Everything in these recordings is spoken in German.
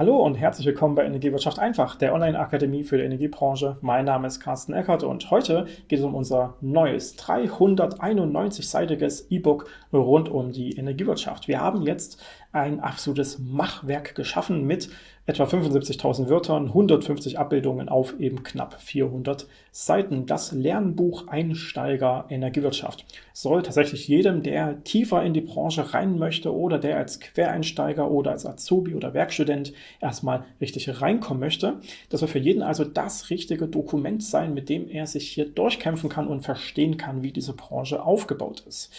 Hallo und herzlich willkommen bei Energiewirtschaft einfach, der Online-Akademie für die Energiebranche. Mein Name ist Carsten Eckert und heute geht es um unser neues 391-seitiges E-Book rund um die Energiewirtschaft. Wir haben jetzt ein absolutes Machwerk geschaffen mit etwa 75.000 Wörtern, 150 Abbildungen auf eben knapp 400 Seiten. Das Lernbuch Einsteiger Energiewirtschaft soll tatsächlich jedem, der tiefer in die Branche rein möchte oder der als Quereinsteiger oder als Azubi oder Werkstudent erstmal richtig reinkommen möchte, das soll für jeden also das richtige Dokument sein, mit dem er sich hier durchkämpfen kann und verstehen kann, wie diese Branche aufgebaut ist.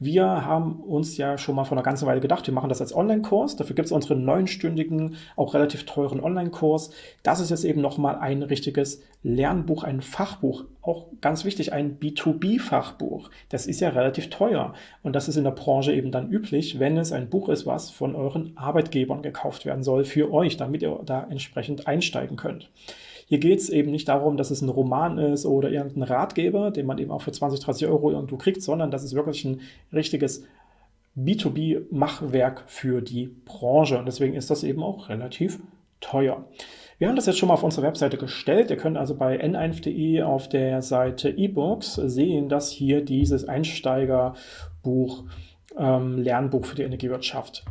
Wir haben uns ja schon mal vor einer ganzen Weile gedacht, wir machen das als Online-Kurs, dafür gibt es unseren neunstündigen, auch relativ relativ teuren Online-Kurs. Das ist jetzt eben nochmal ein richtiges Lernbuch, ein Fachbuch. Auch ganz wichtig, ein B2B-Fachbuch. Das ist ja relativ teuer. Und das ist in der Branche eben dann üblich, wenn es ein Buch ist, was von euren Arbeitgebern gekauft werden soll für euch, damit ihr da entsprechend einsteigen könnt. Hier geht es eben nicht darum, dass es ein Roman ist oder irgendein Ratgeber, den man eben auch für 20, 30 Euro irgendwo kriegt, sondern das ist wirklich ein richtiges B2B-Machwerk für die Branche. Und deswegen ist das eben auch relativ teuer. Wir haben das jetzt schon mal auf unserer Webseite gestellt. Ihr könnt also bei n1.de auf der Seite E-Books sehen, dass hier dieses Einsteigerbuch, ähm, Lernbuch für die Energiewirtschaft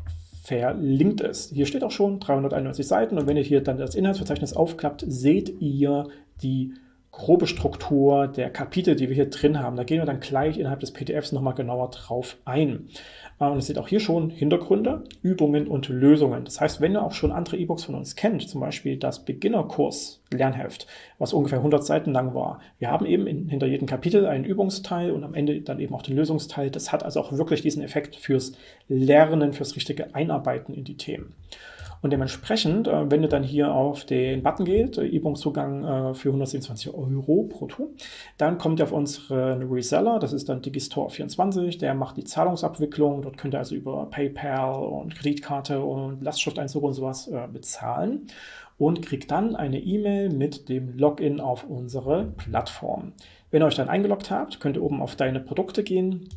verlinkt ist. Hier steht auch schon 391 Seiten und wenn ihr hier dann das Inhaltsverzeichnis aufklappt, seht ihr die grobe Struktur der Kapitel, die wir hier drin haben. Da gehen wir dann gleich innerhalb des PDFs nochmal genauer drauf ein. Äh, und es seht auch hier schon Hintergründe, Übungen und Lösungen. Das heißt, wenn ihr auch schon andere E-Books von uns kennt, zum Beispiel das Beginnerkurs Lernheft, was ungefähr 100 Seiten lang war. Wir haben eben in, hinter jedem Kapitel einen Übungsteil und am Ende dann eben auch den Lösungsteil. Das hat also auch wirklich diesen Effekt fürs Lernen, fürs richtige Einarbeiten in die Themen. Und dementsprechend, äh, wenn ihr dann hier auf den Button geht, äh, E-Book-Zugang äh, für 127 Euro brutto, dann kommt ihr auf unseren Reseller, das ist dann Digistore24, der macht die Zahlungsabwicklung, dort könnt ihr also über PayPal und Kreditkarte und Lastschrifteinzug und sowas bezahlen und kriegt dann eine E-Mail mit dem Login auf unsere Plattform. Wenn ihr euch dann eingeloggt habt, könnt ihr oben auf Deine Produkte gehen,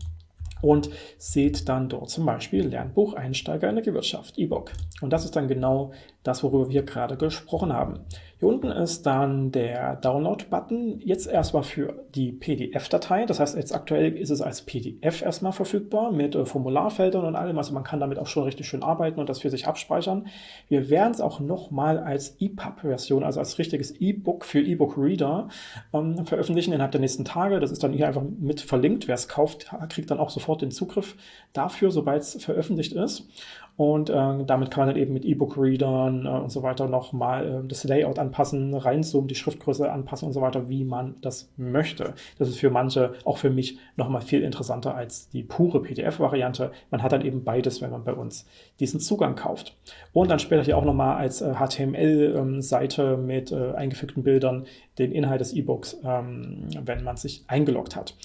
und seht dann dort zum Beispiel Lernbuch Einsteiger in der Gewirtschaft, E-Book. Und das ist dann genau das, worüber wir gerade gesprochen haben. Hier unten ist dann der Download-Button, jetzt erstmal für die PDF-Datei. Das heißt, jetzt aktuell ist es als PDF erstmal verfügbar mit äh, Formularfeldern und allem. Also man kann damit auch schon richtig schön arbeiten und das für sich abspeichern. Wir werden es auch nochmal als EPUB-Version, also als richtiges E-Book für E-Book-Reader ähm, veröffentlichen innerhalb der nächsten Tage. Das ist dann hier einfach mit verlinkt. Wer es kauft, kriegt dann auch sofort den Zugriff dafür, sobald es veröffentlicht ist. Und äh, damit kann man dann eben mit E-Book-Readern äh, und so weiter nochmal äh, das Layout anpassen, reinzoomen, die Schriftgröße anpassen und so weiter, wie man das möchte. Das ist für manche, auch für mich, nochmal viel interessanter als die pure PDF-Variante. Man hat dann eben beides, wenn man bei uns diesen Zugang kauft. Und dann später hier auch nochmal als äh, HTML-Seite ähm, mit äh, eingefügten Bildern den Inhalt des E-Books, ähm, wenn man sich eingeloggt hat.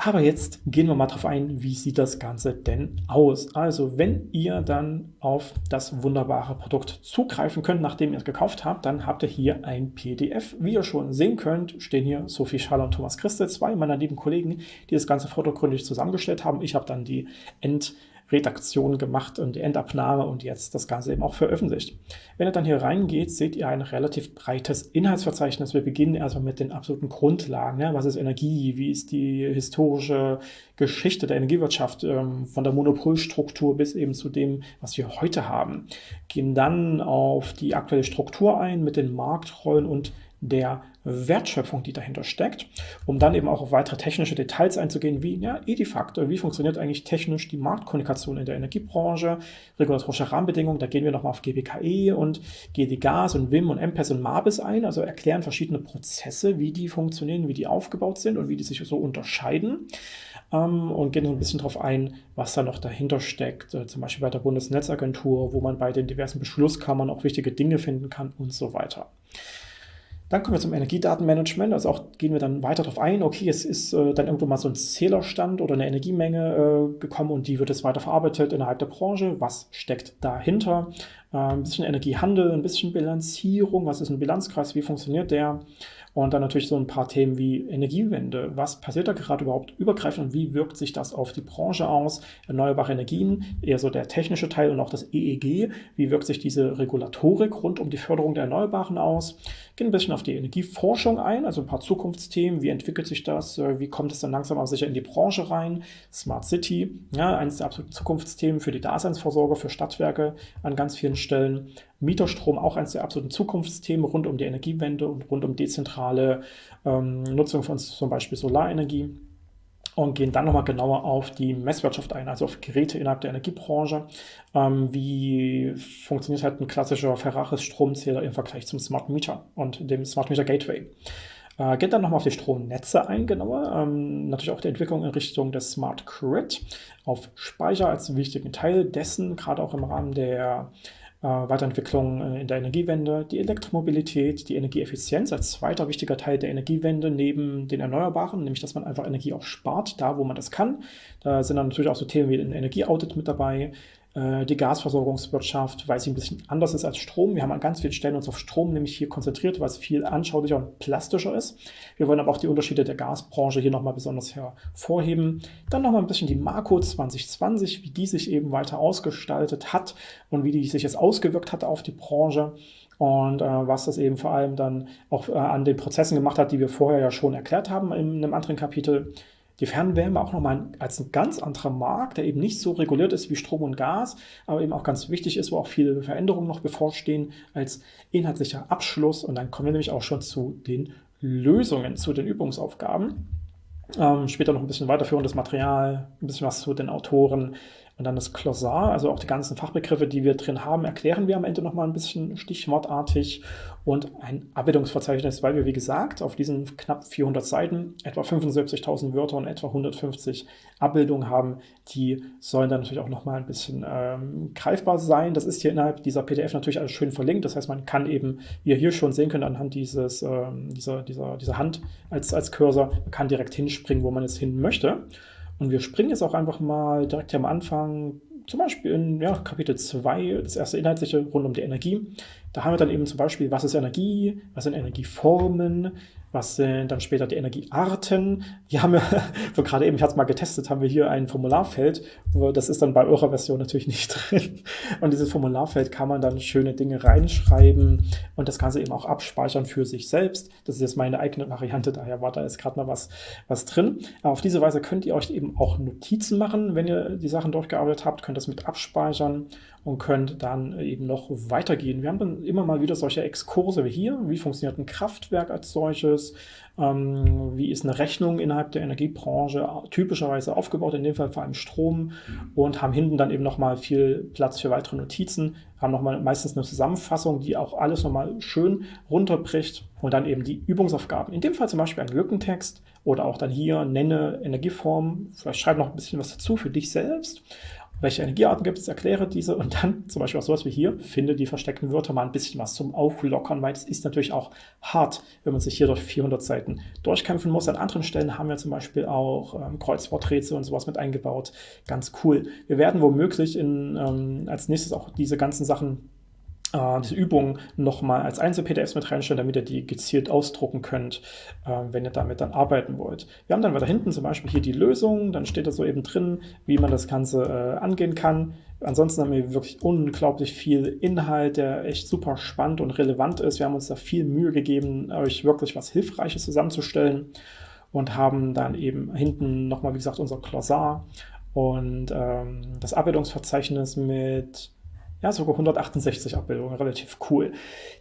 Aber jetzt gehen wir mal drauf ein, wie sieht das Ganze denn aus? Also wenn ihr dann auf das wunderbare Produkt zugreifen könnt, nachdem ihr es gekauft habt, dann habt ihr hier ein PDF. Wie ihr schon sehen könnt, stehen hier Sophie Schaller und Thomas Christel, zwei meiner lieben Kollegen, die das Ganze vordergründig zusammengestellt haben. Ich habe dann die End- Redaktion gemacht und die Endabnahme und jetzt das Ganze eben auch veröffentlicht. Wenn ihr dann hier reingeht, seht ihr ein relativ breites Inhaltsverzeichnis. Wir beginnen erstmal mit den absoluten Grundlagen. Ja, was ist Energie? Wie ist die historische Geschichte der Energiewirtschaft ähm, von der Monopolstruktur bis eben zu dem, was wir heute haben? Gehen dann auf die aktuelle Struktur ein mit den Marktrollen und der Wertschöpfung, die dahinter steckt, um dann eben auch auf weitere technische Details einzugehen, wie ja, Edifaktor, wie funktioniert eigentlich technisch die Marktkommunikation in der Energiebranche, regulatorische Rahmenbedingungen, da gehen wir nochmal auf GBKE und GD Gas und WIM und MPES und MABIS ein, also erklären verschiedene Prozesse, wie die funktionieren, wie die aufgebaut sind und wie die sich so unterscheiden ähm, und gehen so ein bisschen darauf ein, was da noch dahinter steckt, äh, zum Beispiel bei der Bundesnetzagentur, wo man bei den diversen Beschlusskammern auch wichtige Dinge finden kann und so weiter. Dann kommen wir zum Energiedatenmanagement, also auch gehen wir dann weiter darauf ein, okay, es ist äh, dann irgendwo mal so ein Zählerstand oder eine Energiemenge äh, gekommen und die wird jetzt weiter verarbeitet innerhalb der Branche. Was steckt dahinter? äh, ein bisschen Energiehandel, ein bisschen Bilanzierung, was ist ein Bilanzkreis, wie funktioniert der und dann natürlich so ein paar Themen wie Energiewende. Was passiert da gerade überhaupt übergreifend und wie wirkt sich das auf die Branche aus? Erneuerbare Energien, eher so der technische Teil und auch das EEG. Wie wirkt sich diese Regulatorik rund um die Förderung der Erneuerbaren aus? Gehen ein bisschen auf die Energieforschung ein, also ein paar Zukunftsthemen. Wie entwickelt sich das? Wie kommt es dann langsam aber sicher in die Branche rein? Smart City, ja, eines der absoluten Zukunftsthemen für die Daseinsvorsorge, für Stadtwerke an ganz vielen Stellen. Mieterstrom auch eines der absoluten Zukunftsthemen rund um die Energiewende und rund um dezentrale ähm, Nutzung von zum Beispiel Solarenergie und gehen dann nochmal genauer auf die Messwirtschaft ein, also auf Geräte innerhalb der Energiebranche. Ähm, wie funktioniert halt ein klassischer Ferraris-Stromzähler im Vergleich zum Smart Meter und dem Smart Meter Gateway. Äh, geht dann nochmal auf die Stromnetze ein, genauer. Ähm, natürlich auch die Entwicklung in Richtung des Smart Grid, auf Speicher als wichtigen Teil dessen, gerade auch im Rahmen der Weiterentwicklung äh, in der Energiewende, die Elektromobilität, die Energieeffizienz als zweiter wichtiger Teil der Energiewende neben den Erneuerbaren, nämlich dass man einfach Energie auch spart, da wo man das kann. Da sind dann natürlich auch so Themen wie ein Energieaudit mit dabei, äh, die Gasversorgungswirtschaft, weil sie ein bisschen anders ist als Strom. Wir haben an ganz vielen Stellen uns auf Strom nämlich hier konzentriert, weil es viel anschaulicher und plastischer ist. Wir wollen aber auch die Unterschiede der Gasbranche hier nochmal besonders hervorheben. Dann nochmal ein bisschen die Marco 2020, wie die sich eben weiter ausgestaltet hat und wie die sich jetzt ausgewirkt hat auf die Branche und äh, was das eben vor allem dann auch äh, an den Prozessen gemacht hat, die wir vorher ja schon erklärt haben in einem anderen Kapitel die Fernwärme auch nochmal als ein ganz anderer Markt, der eben nicht so reguliert ist wie Strom und Gas, aber eben auch ganz wichtig ist, wo auch viele Veränderungen noch bevorstehen als inhaltlicher Abschluss. Und dann kommen wir nämlich auch schon zu den Lösungen, zu den Übungsaufgaben. Ähm, später noch ein bisschen weiterführendes Material, ein bisschen was zu den Autoren, und dann das Glossar, also auch die ganzen Fachbegriffe, die wir drin haben, erklären wir am Ende nochmal ein bisschen stichwortartig und ein Abbildungsverzeichnis, weil wir, wie gesagt, auf diesen knapp 400 Seiten etwa 75.000 Wörter und etwa 150 Abbildungen haben. Die sollen dann natürlich auch nochmal ein bisschen ähm, greifbar sein. Das ist hier innerhalb dieser PDF natürlich alles schön verlinkt. Das heißt, man kann eben, wie ihr hier schon sehen könnt, anhand dieses, ähm, dieser, dieser, dieser Hand als, als Cursor, man kann direkt hinspringen, wo man jetzt hin möchte. Und wir springen jetzt auch einfach mal direkt hier am Anfang, zum Beispiel in ja, Kapitel 2, das erste Inhaltliche rund um die Energie. Da haben wir dann eben zum Beispiel, was ist Energie, was sind Energieformen, was sind dann später die Energiearten? Hier haben wir, so gerade eben, ich hatte es mal getestet, haben wir hier ein Formularfeld. Das ist dann bei eurer Version natürlich nicht drin. Und dieses Formularfeld kann man dann schöne Dinge reinschreiben und das Ganze eben auch abspeichern für sich selbst. Das ist jetzt meine eigene Variante, daher war da jetzt gerade mal was, was drin. Aber auf diese Weise könnt ihr euch eben auch Notizen machen, wenn ihr die Sachen durchgearbeitet habt, könnt das mit abspeichern und könnt dann eben noch weitergehen. Wir haben dann immer mal wieder solche Exkurse wie hier. Wie funktioniert ein Kraftwerk als solches? Ähm, wie ist eine Rechnung innerhalb der Energiebranche typischerweise aufgebaut? In dem Fall vor allem Strom und haben hinten dann eben nochmal viel Platz für weitere Notizen. Haben nochmal meistens eine Zusammenfassung, die auch alles nochmal schön runterbricht und dann eben die Übungsaufgaben. In dem Fall zum Beispiel ein Lückentext oder auch dann hier nenne Energieform. Vielleicht schreib noch ein bisschen was dazu für dich selbst welche Energiearten gibt es, erkläre diese und dann zum Beispiel auch sowas wie hier, finde die versteckten Wörter mal ein bisschen was zum Auflockern, weil es ist natürlich auch hart, wenn man sich hier durch 400 Seiten durchkämpfen muss. An anderen Stellen haben wir zum Beispiel auch ähm, Kreuzworträtsel und sowas mit eingebaut. Ganz cool. Wir werden womöglich in, ähm, als nächstes auch diese ganzen Sachen äh, diese Übung nochmal als Einzel-PDFs mit reinstellen, damit ihr die gezielt ausdrucken könnt, äh, wenn ihr damit dann arbeiten wollt. Wir haben dann weiter hinten zum Beispiel hier die Lösung, dann steht da so eben drin, wie man das Ganze äh, angehen kann. Ansonsten haben wir wirklich unglaublich viel Inhalt, der echt super spannend und relevant ist. Wir haben uns da viel Mühe gegeben, euch wirklich was Hilfreiches zusammenzustellen und haben dann eben hinten nochmal, wie gesagt, unser Glossar und ähm, das Abbildungsverzeichnis mit ja, sogar 168 Abbildungen, relativ cool.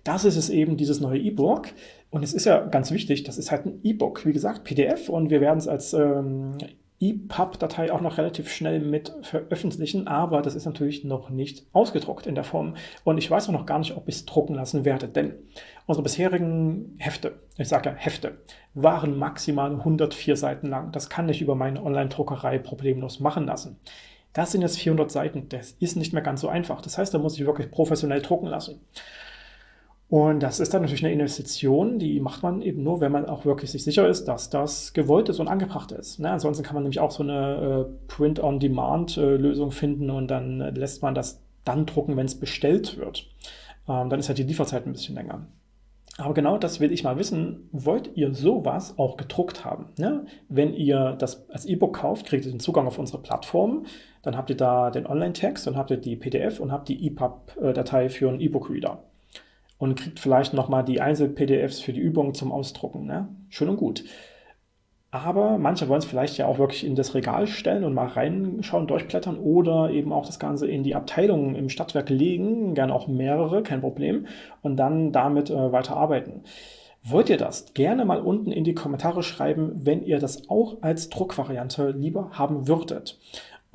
Das ist es eben, dieses neue E-Book. Und es ist ja ganz wichtig, das ist halt ein E-Book, wie gesagt, PDF. Und wir werden es als ähm, EPUB-Datei auch noch relativ schnell mit veröffentlichen, aber das ist natürlich noch nicht ausgedruckt in der Form. Und ich weiß auch noch gar nicht, ob ich es drucken lassen werde, denn unsere bisherigen Hefte, ich sage ja Hefte, waren maximal 104 Seiten lang. Das kann ich über meine Online-Druckerei problemlos machen lassen. Das sind jetzt 400 Seiten. Das ist nicht mehr ganz so einfach. Das heißt, da muss ich wirklich professionell drucken lassen. Und das ist dann natürlich eine Investition, die macht man eben nur, wenn man auch wirklich sich sicher ist, dass das gewollt ist und angebracht ist. Ne? Ansonsten kann man nämlich auch so eine äh, Print-on-Demand-Lösung finden und dann lässt man das dann drucken, wenn es bestellt wird. Ähm, dann ist halt die Lieferzeit ein bisschen länger. Aber genau das will ich mal wissen, wollt ihr sowas auch gedruckt haben? Ne? Wenn ihr das als E-Book kauft, kriegt ihr den Zugang auf unsere Plattform, dann habt ihr da den Online-Text, dann habt ihr die PDF und habt die EPUB-Datei für einen E-Book-Reader und kriegt vielleicht nochmal die Einzel-PDFs für die Übungen zum Ausdrucken. Ne? Schön und gut. Aber manche wollen es vielleicht ja auch wirklich in das Regal stellen und mal reinschauen, durchblättern oder eben auch das Ganze in die Abteilungen im Stadtwerk legen, gerne auch mehrere, kein Problem, und dann damit äh, weiter arbeiten. Wollt ihr das? Gerne mal unten in die Kommentare schreiben, wenn ihr das auch als Druckvariante lieber haben würdet.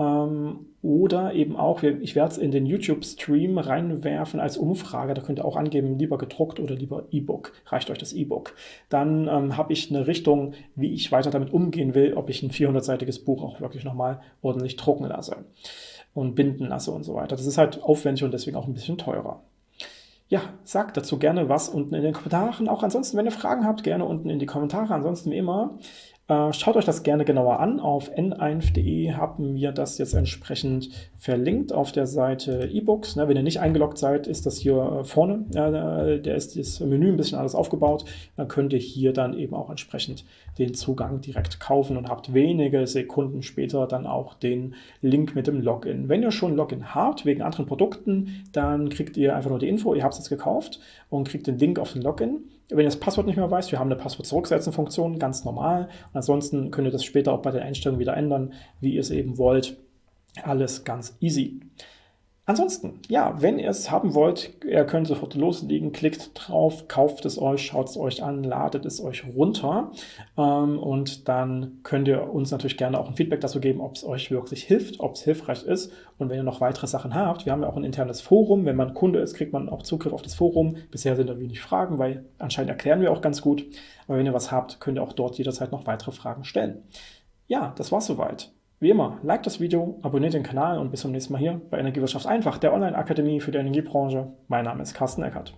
Ähm, oder eben auch, ich werde es in den YouTube-Stream reinwerfen als Umfrage, da könnt ihr auch angeben, lieber gedruckt oder lieber E-Book. Reicht euch das E-Book. Dann ähm, habe ich eine Richtung, wie ich weiter damit umgehen will, ob ich ein 400-seitiges Buch auch wirklich nochmal ordentlich drucken lasse und binden lasse und so weiter. Das ist halt aufwendig und deswegen auch ein bisschen teurer. Ja, sagt dazu gerne was unten in den Kommentaren. Auch ansonsten, wenn ihr Fragen habt, gerne unten in die Kommentare. Ansonsten wie immer, schaut euch das gerne genauer an. Auf n1.de haben wir das jetzt entsprechend verlinkt auf der Seite E-Books. Ne, wenn ihr nicht eingeloggt seid, ist das hier äh, vorne. Da ist das Menü ein bisschen alles aufgebaut. Dann könnt ihr hier dann eben auch entsprechend den Zugang direkt kaufen und habt wenige Sekunden später dann auch den Link mit dem Login. Wenn ihr schon Login habt, wegen anderen Produkten, dann kriegt ihr einfach nur die Info, ihr habt es jetzt gekauft und kriegt den Link auf den Login. Wenn ihr das Passwort nicht mehr weißt, wir haben eine Passwort-Zurücksetzen-Funktion, ganz normal. Und ansonsten könnt ihr das später auch bei den Einstellungen wieder ändern, wie ihr es eben wollt. Alles ganz easy. Ansonsten, ja, wenn ihr es haben wollt, ihr könnt sofort loslegen, klickt drauf, kauft es euch, schaut es euch an, ladet es euch runter ähm, und dann könnt ihr uns natürlich gerne auch ein Feedback dazu geben, ob es euch wirklich hilft, ob es hilfreich ist und wenn ihr noch weitere Sachen habt, wir haben ja auch ein internes Forum, wenn man Kunde ist, kriegt man auch Zugriff auf das Forum. Bisher sind da wenig Fragen, weil anscheinend erklären wir auch ganz gut, aber wenn ihr was habt, könnt ihr auch dort jederzeit noch weitere Fragen stellen. Ja, das war's soweit. Wie immer, like das Video, abonniert den Kanal und bis zum nächsten Mal hier bei Energiewirtschaft einfach, der Online-Akademie für die Energiebranche. Mein Name ist Carsten Eckert.